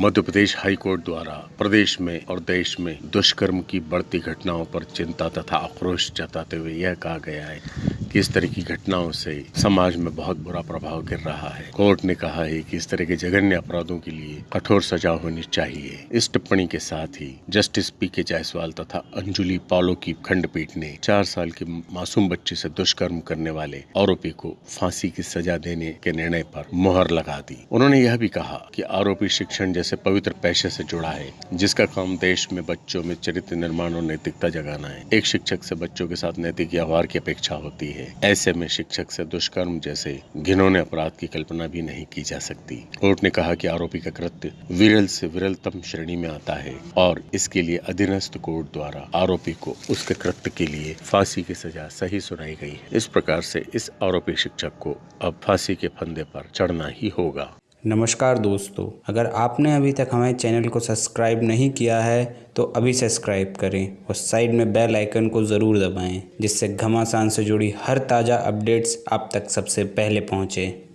Madhya Pradesh high court द्वारा प्रदेश में और देश में दुष्कर्म की बढ़ती घटनाओं पर चिंता तथा आक्रोश जताते हुए यह कहा गया है। इस तरह की घटनाओं से समाज में बहुत बुरा प्रभाव गिर रहा है। कोर्ट ने कहा है कि इस तरह के जघन्य अपराधों के लिए कठोर सजा होनी चाहिए। इस टिप्पणी के साथ ही जस्टिस पी के जायसवाल तथा अंजुली पालो की खंडपीठ ने चार साल की मासूम बच्ची से दुष्कर्म करने वाले आरोपी को फांसी की सजा देने के निर्णय पर मुहर लगा दी। उन्होंने यह भी कहा कि आरोपी शिक्षण जैसे पवित्र पेशे से जुड़ा है, जिसका काम देश में बच्चों में चरित्र निर्माण और नैतिकता जगाना है। एक शिक्षक से बच्चों के साथ नैतिक व्यवहार की अपेक्षा होती है। ऐसे में शिक्षक से दुष्कर्म जैसे घिनौने अपराध की कल्पना भी नहीं की जा सकती। कोर्ट ने कहा कि आरोपी का कृत्य विरल से विरलतम श्रेणी में आता है और इसके लिए अधीनस्थ कोर्ट द्वारा आरोपी को उसके कृत्य के लिए फांसी की सजा सही सुनाई गई। इस प्रकार से इस आरोपी शिक्षक को अब फांसी के फंदे पर चढ़ना ही होगा। नमस्कार दोस्तों, अगर आपने अभी तक हमारे चैनल को सब्सक्राइब नहीं किया है तो अभी सब्सक्राइब करें और साइड में बेल आइकन को ज़रूर दबाएँ, जिससे घमासान से जुड़ी हर ताज़ा अपडेट्स आप तक सबसे पहले पहुँचें।